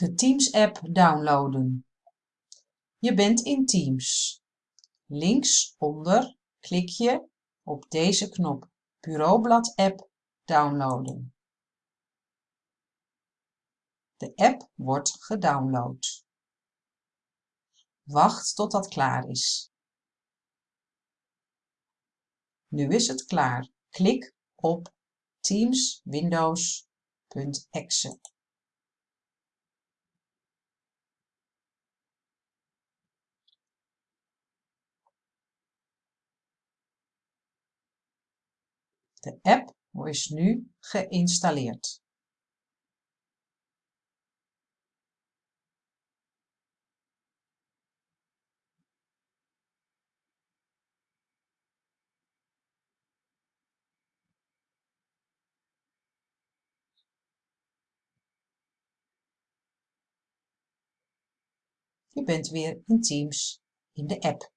De Teams-app downloaden. Je bent in Teams. Linksonder klik je op deze knop Bureaublad app downloaden. De app wordt gedownload. Wacht tot dat klaar is. Nu is het klaar. Klik op Teams De app is nu geïnstalleerd. Je bent weer in Teams in de app.